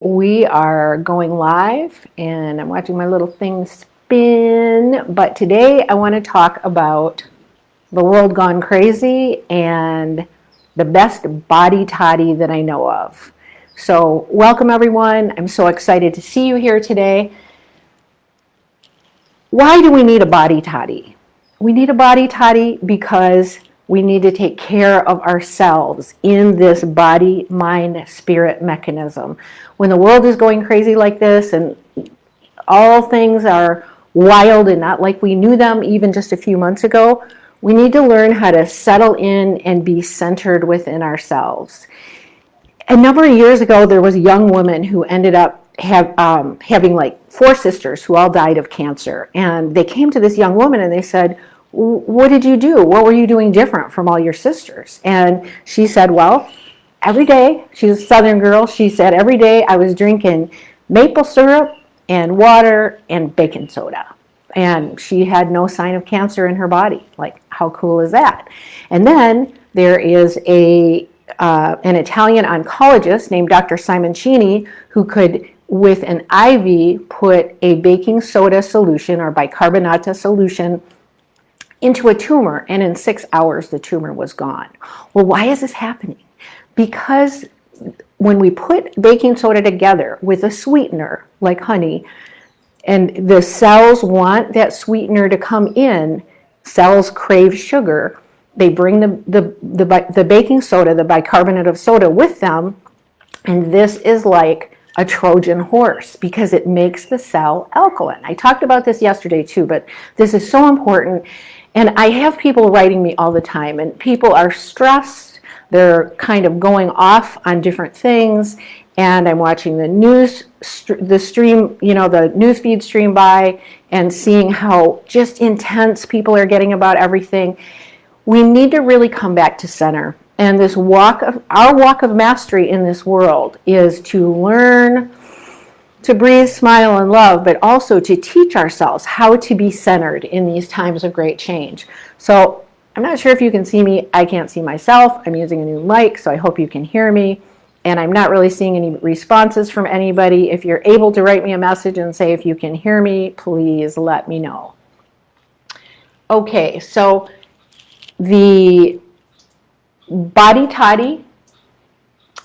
We are going live and I'm watching my little thing spin. But today I want to talk about the world gone crazy and the best body toddy that I know of. So welcome everyone. I'm so excited to see you here today. Why do we need a body toddy? We need a body toddy because we need to take care of ourselves in this body, mind, spirit mechanism. When the world is going crazy like this and all things are wild and not like we knew them even just a few months ago, we need to learn how to settle in and be centered within ourselves. A number of years ago, there was a young woman who ended up have, um, having like four sisters who all died of cancer. And they came to this young woman and they said, what did you do? What were you doing different from all your sisters? And she said, well, every day, she's a southern girl, she said, every day I was drinking maple syrup and water and baking soda. And she had no sign of cancer in her body. Like, how cool is that? And then there is a uh, an Italian oncologist named Dr. Simoncini who could with an IV put a baking soda solution or bicarbonate solution into a tumor and in six hours the tumor was gone. Well, why is this happening? Because when we put baking soda together with a sweetener like honey and the cells want that sweetener to come in, cells crave sugar, they bring the, the, the, the baking soda, the bicarbonate of soda with them and this is like a Trojan horse because it makes the cell alkaline. I talked about this yesterday too, but this is so important and I have people writing me all the time and people are stressed. They're kind of going off on different things and I'm watching the news, the stream, you know, the news feed stream by and seeing how just intense people are getting about everything. We need to really come back to center. And this walk of, our walk of mastery in this world is to learn to breathe, smile, and love, but also to teach ourselves how to be centered in these times of great change. So I'm not sure if you can see me. I can't see myself. I'm using a new mic, so I hope you can hear me. And I'm not really seeing any responses from anybody. If you're able to write me a message and say if you can hear me, please let me know. Okay, so the body toddy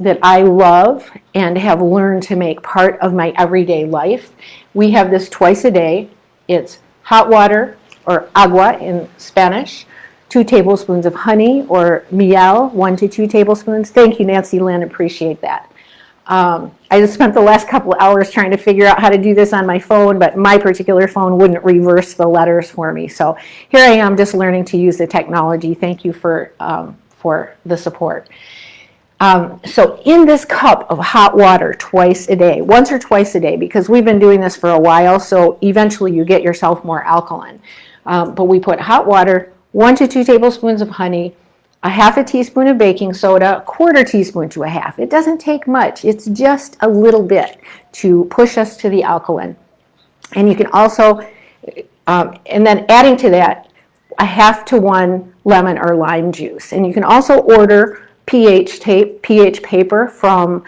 that I love and have learned to make part of my everyday life. We have this twice a day. It's hot water or agua in Spanish, two tablespoons of honey or miel, one to two tablespoons. Thank you, Nancy Lynn, appreciate that. Um, I just spent the last couple hours trying to figure out how to do this on my phone, but my particular phone wouldn't reverse the letters for me. So here I am just learning to use the technology. Thank you for, um, for the support. Um, so in this cup of hot water twice a day, once or twice a day, because we've been doing this for a while, so eventually you get yourself more alkaline. Um, but we put hot water, one to two tablespoons of honey, a half a teaspoon of baking soda, a quarter teaspoon to a half. It doesn't take much. It's just a little bit to push us to the alkaline. And you can also, um, and then adding to that, a half to one lemon or lime juice. And you can also order pH tape, pH paper from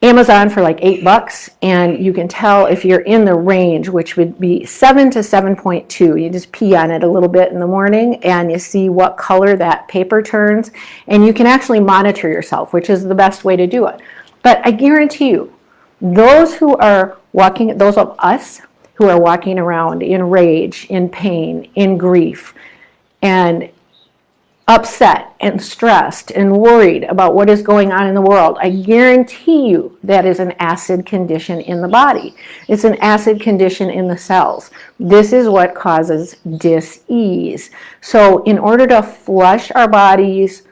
Amazon for like eight bucks and you can tell if you're in the range which would be 7 to 7.2 you just pee on it a little bit in the morning and you see what color that paper turns and you can actually monitor yourself which is the best way to do it. But I guarantee you those who are walking those of us who are walking around in rage in pain in grief and upset and stressed and worried about what is going on in the world, I guarantee you that is an acid condition in the body. It's an acid condition in the cells. This is what causes dis-ease. So in order to flush our bodies,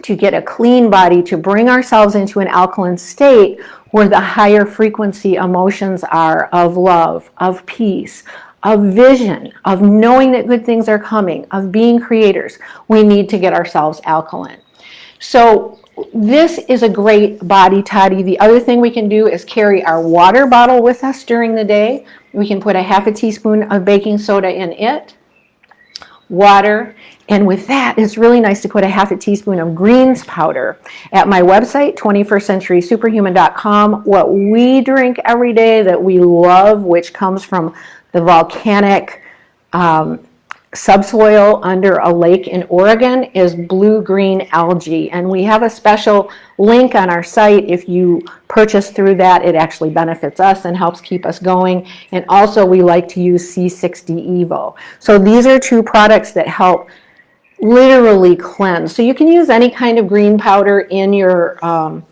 to get a clean body, to bring ourselves into an alkaline state where the higher frequency emotions are of love, of peace, of vision, of knowing that good things are coming, of being creators, we need to get ourselves alkaline. So this is a great body toddy. The other thing we can do is carry our water bottle with us during the day. We can put a half a teaspoon of baking soda in it, water, And with that, it's really nice to put a half a teaspoon of greens powder. At my website, 21stcenturysuperhuman.com, what we drink every day that we love, which comes from the volcanic um, subsoil under a lake in Oregon is blue-green algae. And we have a special link on our site. If you purchase through that, it actually benefits us and helps keep us going. And also we like to use C60 Evo. So these are two products that help literally cleanse. So you can use any kind of green powder in your, um,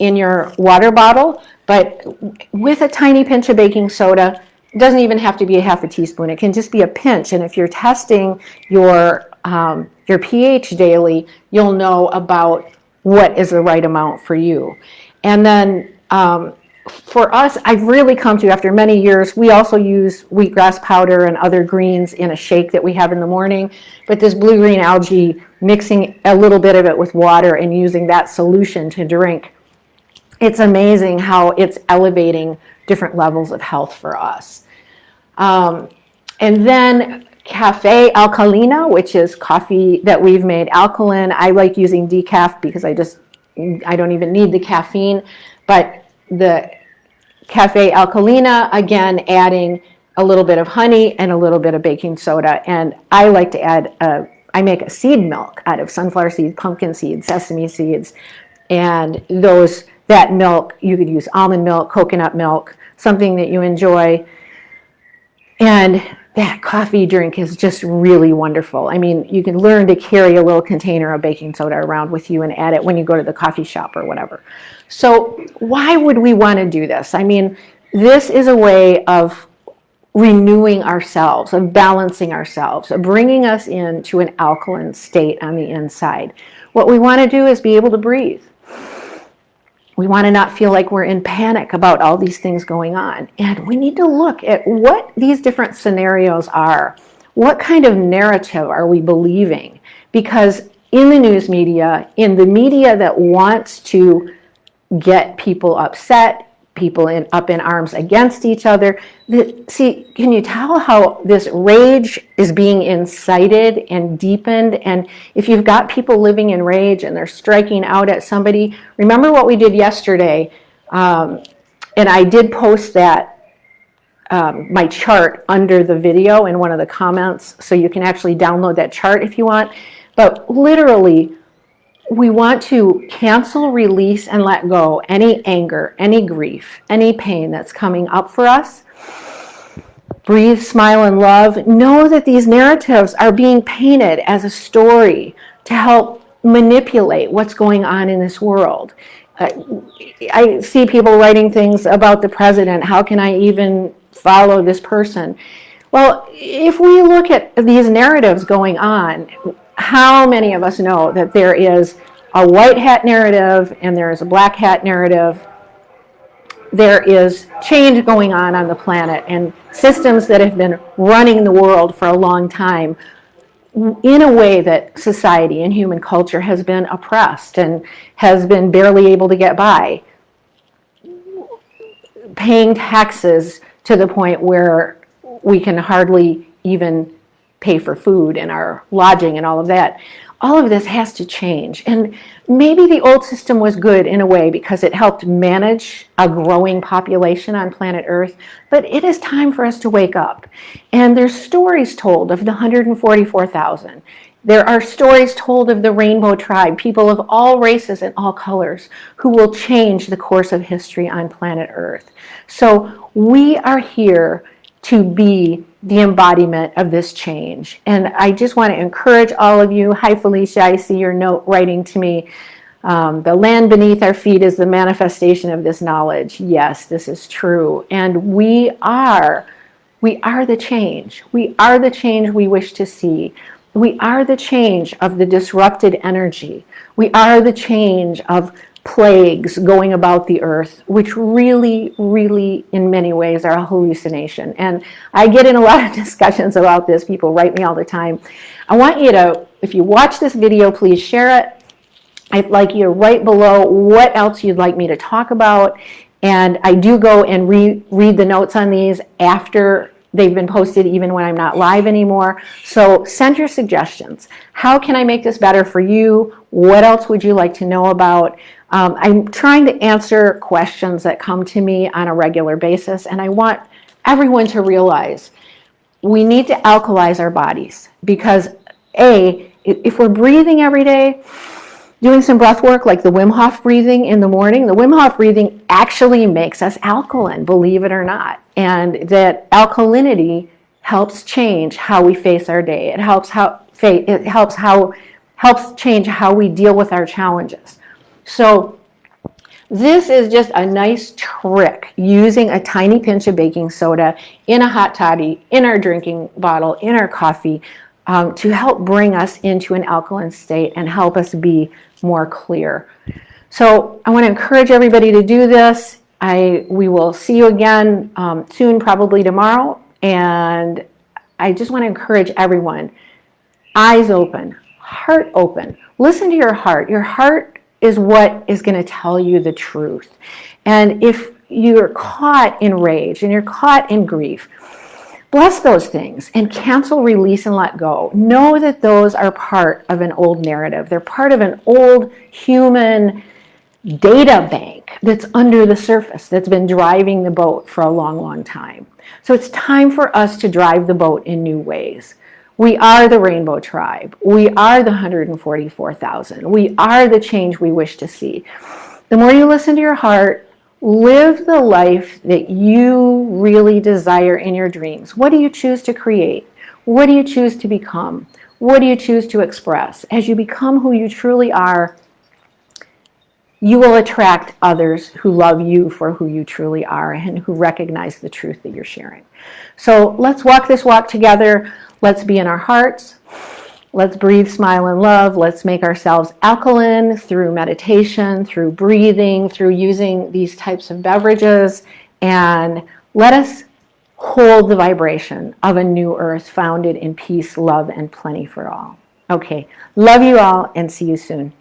in your water bottle, but with a tiny pinch of baking soda, it doesn't even have to be a half a teaspoon. It can just be a pinch. And if you're testing your, um, your pH daily, you'll know about what is the right amount for you. And then um, for us, I've really come to, after many years, we also use wheatgrass powder and other greens in a shake that we have in the morning. But this blue-green algae, mixing a little bit of it with water and using that solution to drink, it's amazing how it's elevating different levels of health for us. Um, and then Cafe Alkalina, which is coffee that we've made alkaline. I like using decaf because I just, I don't even need the caffeine. But the Cafe Alkalina, again, adding a little bit of honey and a little bit of baking soda. And I like to add, a, I make a seed milk out of sunflower seeds, pumpkin seeds, sesame seeds. And those, that milk, you could use almond milk, coconut milk, something that you enjoy. And that coffee drink is just really wonderful. I mean, you can learn to carry a little container of baking soda around with you and add it when you go to the coffee shop or whatever. So why would we want to do this? I mean, this is a way of renewing ourselves, of balancing ourselves, of bringing us into an alkaline state on the inside. What we want to do is be able to breathe. We want to not feel like we're in panic about all these things going on. And we need to look at what these different scenarios are. What kind of narrative are we believing? Because in the news media, in the media that wants to get people upset, people in, up in arms against each other. The, see, can you tell how this rage is being incited and deepened? And if you've got people living in rage and they're striking out at somebody, remember what we did yesterday. Um, and I did post that, um, my chart under the video in one of the comments, so you can actually download that chart if you want. But literally, we want to cancel, release, and let go any anger, any grief, any pain that's coming up for us. Breathe, smile, and love. Know that these narratives are being painted as a story to help manipulate what's going on in this world. Uh, I see people writing things about the president. How can I even follow this person? Well, if we look at these narratives going on, how many of us know that there is a white hat narrative and there is a black hat narrative? There is change going on on the planet and systems that have been running the world for a long time in a way that society and human culture has been oppressed and has been barely able to get by. Paying taxes to the point where we can hardly even pay for food and our lodging and all of that. All of this has to change. And maybe the old system was good in a way because it helped manage a growing population on planet Earth, but it is time for us to wake up. And there's stories told of the 144,000. There are stories told of the rainbow tribe, people of all races and all colors, who will change the course of history on planet Earth. So we are here to be the embodiment of this change. And I just want to encourage all of you. Hi, Felicia. I see your note writing to me. Um, the land beneath our feet is the manifestation of this knowledge. Yes, this is true. And we are, we are the change. We are the change we wish to see. We are the change of the disrupted energy. We are the change of plagues going about the earth, which really, really, in many ways, are a hallucination. And I get in a lot of discussions about this. People write me all the time. I want you to, if you watch this video, please share it. I'd like you to write below what else you'd like me to talk about. And I do go and re read the notes on these after They've been posted even when I'm not live anymore. So send your suggestions. How can I make this better for you? What else would you like to know about? Um, I'm trying to answer questions that come to me on a regular basis, and I want everyone to realize we need to alkalize our bodies because A, if we're breathing every day, doing some breath work like the Wim Hof breathing in the morning, the Wim Hof breathing actually makes us alkaline, believe it or not. And that alkalinity helps change how we face our day. It helps how it helps how helps change how we deal with our challenges. So this is just a nice trick using a tiny pinch of baking soda in a hot toddy, in our drinking bottle, in our coffee um, to help bring us into an alkaline state and help us be more clear. So I want to encourage everybody to do this. I, we will see you again um, soon, probably tomorrow. And I just want to encourage everyone, eyes open, heart open. Listen to your heart. Your heart is what is going to tell you the truth. And if you're caught in rage and you're caught in grief, Bless those things and cancel, release, and let go. Know that those are part of an old narrative. They're part of an old human data bank that's under the surface that's been driving the boat for a long, long time. So it's time for us to drive the boat in new ways. We are the rainbow tribe. We are the 144,000. We are the change we wish to see. The more you listen to your heart, Live the life that you really desire in your dreams. What do you choose to create? What do you choose to become? What do you choose to express? As you become who you truly are, you will attract others who love you for who you truly are and who recognize the truth that you're sharing. So let's walk this walk together. Let's be in our hearts. Let's breathe, smile, and love. Let's make ourselves alkaline through meditation, through breathing, through using these types of beverages. And let us hold the vibration of a new earth founded in peace, love, and plenty for all. Okay, love you all and see you soon.